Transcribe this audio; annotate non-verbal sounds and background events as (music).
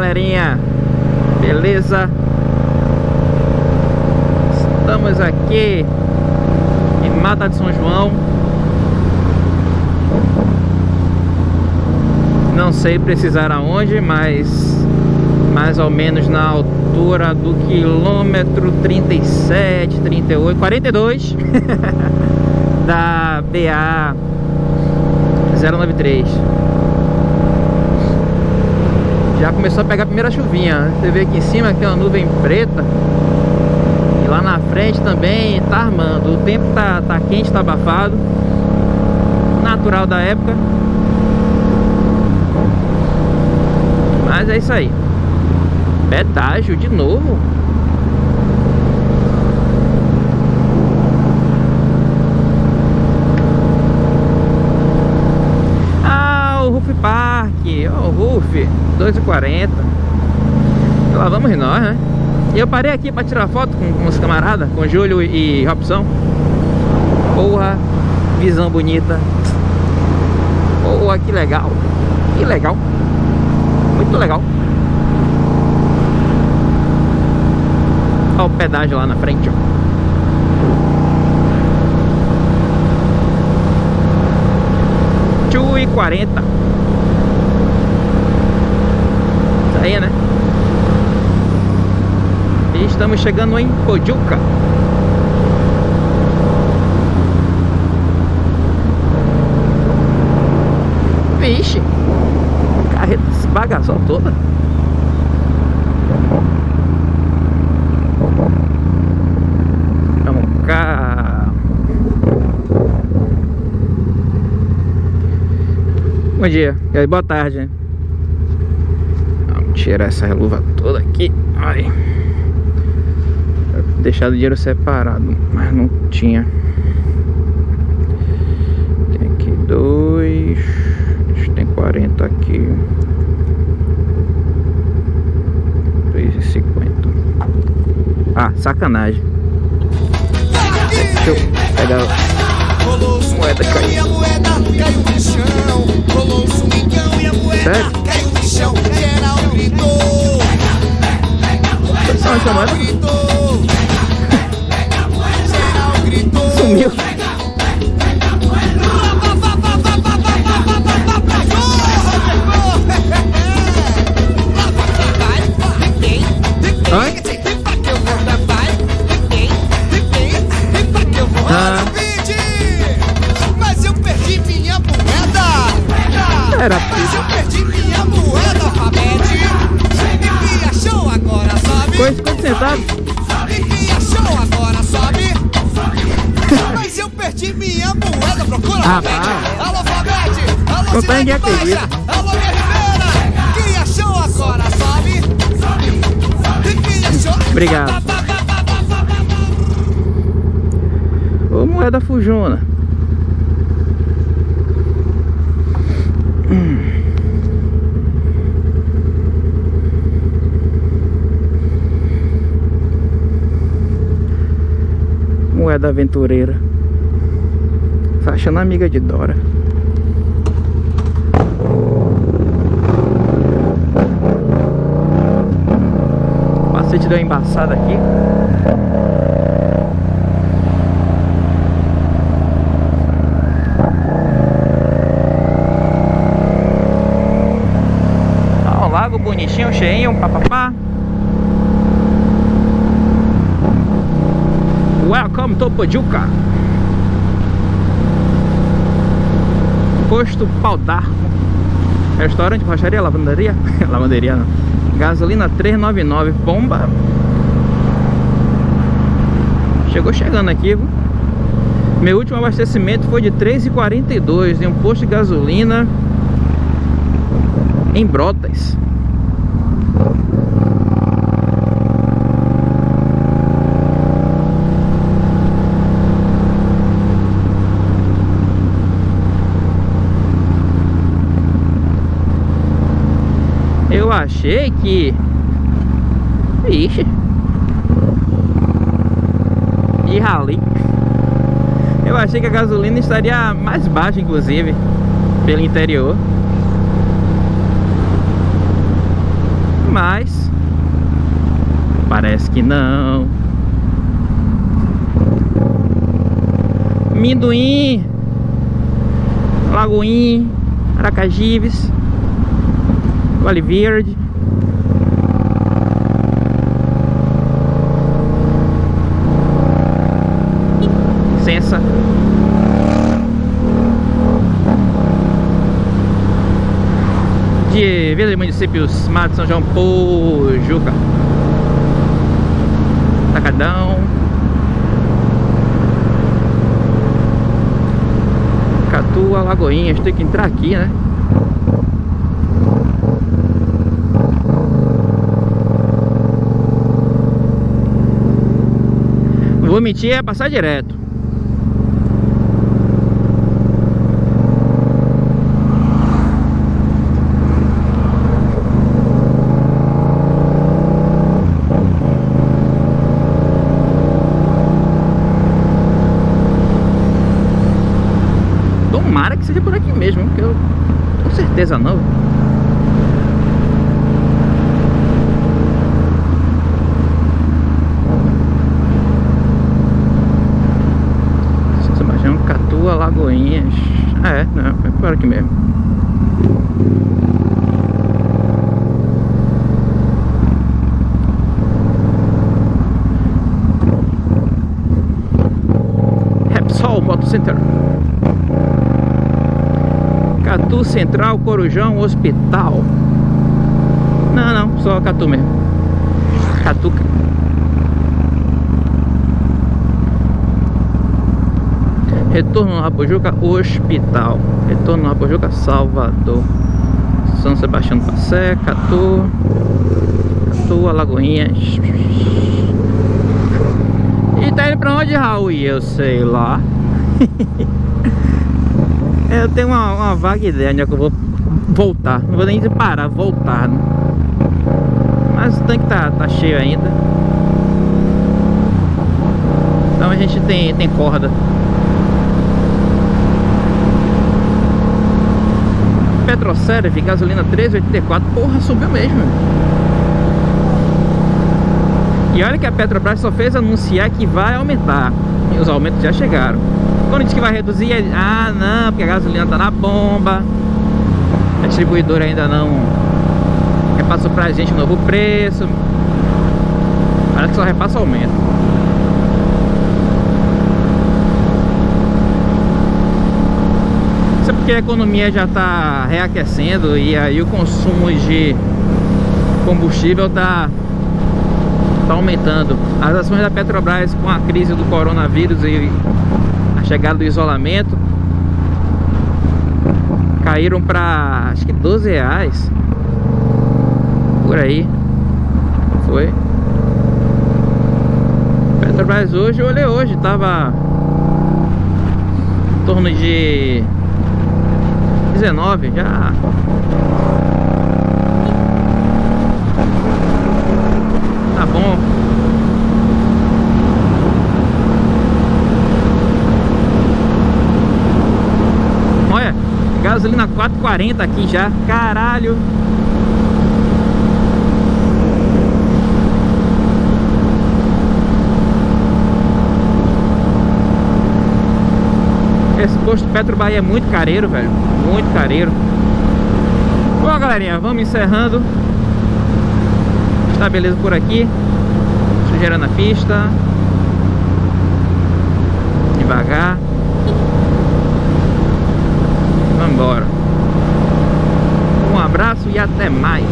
galerinha. Beleza? Estamos aqui Em Mata de São João. Não sei precisar aonde, mas Mais ou menos na altura do quilômetro 37, 38, 42 Da BA 093 já começou a pegar a primeira chuvinha. Você vê aqui em cima que tem uma nuvem preta. E lá na frente também tá armando. O tempo tá, tá quente, tá abafado. Natural da época. Mas é isso aí. Pedágio de novo Park, ó, oh, Ruf, 2,40 Lá vamos nós, né? E eu parei aqui pra tirar foto com, com os camaradas, com Júlio e Robson. Porra, visão bonita. Porra, que legal. Que legal. Muito legal. Olha o pedágio lá na frente, ó. E quarenta aí, né? E estamos chegando em Pojuca. Vixe, carreta se bagaçou toda. Vamos cá. Bom dia, boa tarde. Tirar essa luva toda aqui. Ai. Deixar o dinheiro separado, mas não tinha. Tem aqui dois. Tem 40 aqui. Dois e cinquenta. Ah, sacanagem. Deixa eu pegar a moeda caiu. Sério? Só uma muerto, muerto. Sumió. Eu perdi minha moeda, procura, Ah, Fabete. Alô, Fabete. Alô, ninguém Cidade Baixa. Alô, minha Ribeira. Quem achou agora, sobe. E quem achou... Obrigado. Ô moeda fujona. Hum. Moeda aventureira. Tá achando amiga de Dora. O Macete deu uma embaçada aqui. Ó, o lago bonitinho, cheinho, papapá. Welcome to Pojuca. Posto Pau d'Arco. Restaurante, rocharia, lavanderia. (laughs) lavanderia não. Gasolina 399, bomba. Chegou chegando aqui, viu? Meu último abastecimento foi de 3,42 em um posto de gasolina em Brotas. Eu achei que... Ixi. E rali. Eu achei que a gasolina estaria mais baixa, inclusive, pelo interior. Mas parece que não. Minduim, Lagoinha, Aracajives, Vale Verde. Licença. De Vila de Municípios Mato São João Pojuca. Tacadão. Catu, Alagoinhas. Tem que entrar aqui, né? Vou mentir, é passar direto. Tomara que seja por aqui mesmo, porque eu com certeza não. Sebastião Catua, Lagoinhas. Ah, é, não, é por aqui mesmo. Repsol Moto Center. Catu Central, Corujão, Hospital. Não, não, só Catu mesmo. Catu. Retorno no Rapojuca, Hospital. Retorno no Rapojuca, Salvador. São Sebastião do Passé, Catu. Catu, Alagoinhas. E tá indo pra onde, Raul? Eu sei lá. (laughs) Eu tenho uma, uma vaga ideia onde é que eu vou voltar. Não vou nem parar, voltar. Né? Mas o tanque tá, tá cheio ainda. Então a gente tem, tem corda. Petroserve, gasolina 3,84. Porra, subiu mesmo. E olha que a Petrobras só fez anunciar que vai aumentar. E os aumentos já chegaram. Quando diz que vai reduzir, é... ah não, porque a gasolina tá na bomba. A distribuidora ainda não repassou pra gente o novo preço. Parece que só repassa aumento. Porque a economia já tá reaquecendo e aí o consumo de combustível tá, tá aumentando. As ações da Petrobras com a crise do coronavírus e chegada do isolamento caíram para acho que 12 reais. Por aí. Foi. Petrobras hoje, olhei hoje tava em torno de 19 já tá bom Gasolina 4,40 aqui já. Caralho. Esse posto Petro Bahia é muito careiro, velho. Muito careiro. Bom, galerinha, vamos encerrando. Tá beleza por aqui. Sujeira na pista. Devagar. Vamos embora. Um abraço e até mais.